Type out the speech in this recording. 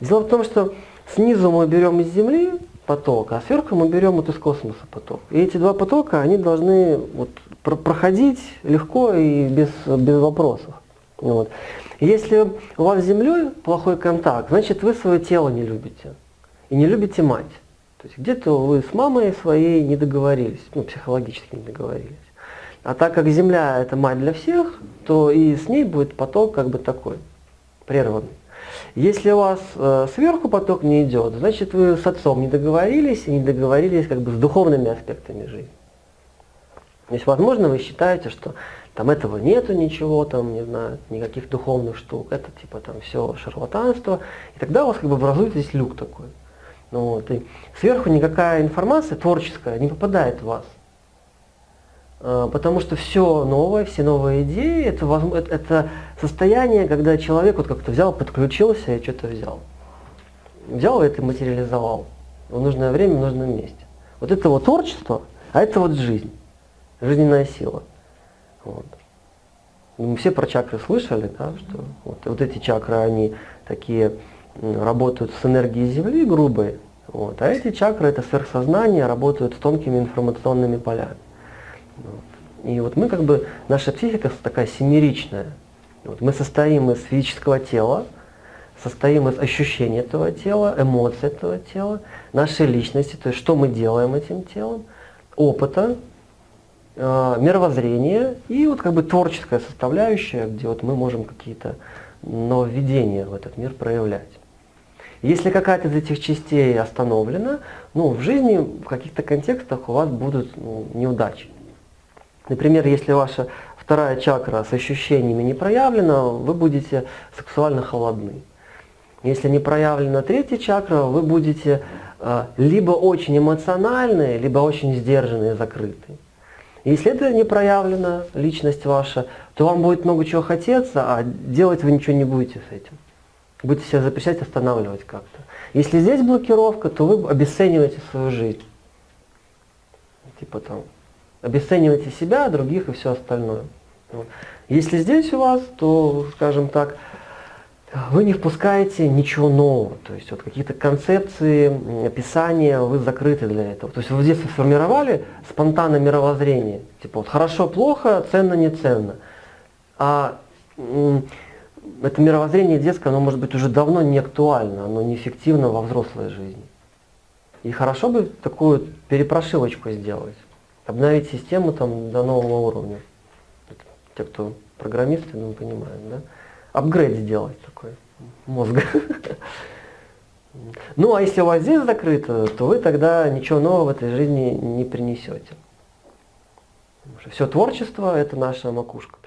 Дело в том, что снизу мы берем из Земли поток, а сверху мы берем вот из космоса поток. И эти два потока, они должны вот про проходить легко и без, без вопросов. Вот. Если у вас с Землей плохой контакт, значит вы свое тело не любите. И не любите мать. То есть где-то вы с мамой своей не договорились, ну, психологически не договорились. А так как Земля это мать для всех, то и с ней будет поток как бы такой, прерванный. Если у вас э, сверху поток не идет, значит вы с отцом не договорились и не договорились как бы с духовными аспектами жизни. То есть, возможно, вы считаете, что там этого нету ничего, там, не знаю, никаких духовных штук, это типа там все шарлатанство, и тогда у вас как бы образуется здесь люк такой. Ну, вот, и сверху никакая информация творческая не попадает в вас. А, потому что все новое, все новые идеи, это, это состояние, когда человек вот как-то взял, подключился и что-то взял. Взял и это материализовал в нужное время, в нужном месте. Вот это вот творчество, а это вот жизнь, жизненная сила. Вот. Мы все про чакры слышали, да, что вот, вот эти чакры, они такие работают с энергией Земли грубой, вот, а эти чакры, это сверхсознание, работают с тонкими информационными полями. И вот мы как бы, наша психика такая семеричная. Вот мы состоим из физического тела, состоим из ощущений этого тела, эмоций этого тела, нашей личности, то есть что мы делаем этим телом, опыта, э, мировоззрения и вот как бы творческая составляющая, где вот мы можем какие-то нововведения в этот мир проявлять. Если какая-то из этих частей остановлена, ну, в жизни в каких-то контекстах у вас будут ну, неудачи. Например, если ваша вторая чакра с ощущениями не проявлена, вы будете сексуально холодны. Если не проявлена третья чакра, вы будете э, либо очень эмоциональные, либо очень сдержанные, закрытые. Если это не проявлена личность ваша, то вам будет много чего хотеться, а делать вы ничего не будете с этим. Будете себя запрещать, останавливать как-то. Если здесь блокировка, то вы обесцениваете свою жизнь. Типа там, обесцениваете себя, других и все остальное. Вот. Если здесь у вас, то, скажем так, вы не впускаете ничего нового. То есть вот какие-то концепции, описания, вы закрыты для этого. То есть вы в детстве сформировали спонтанное мировоззрение. Типа вот хорошо, плохо, ценно, не ценно. А это мировоззрение детское, оно может быть уже давно не актуально, оно неэффективно во взрослой жизни. И хорошо бы такую перепрошивочку сделать, обновить систему там до нового уровня. Те, кто программисты, ну, понимают, да? Апгрейд сделать такой мозга. Ну, а если у вас здесь закрыто, то вы тогда ничего нового в этой жизни не принесете. Все творчество – это наша макушка.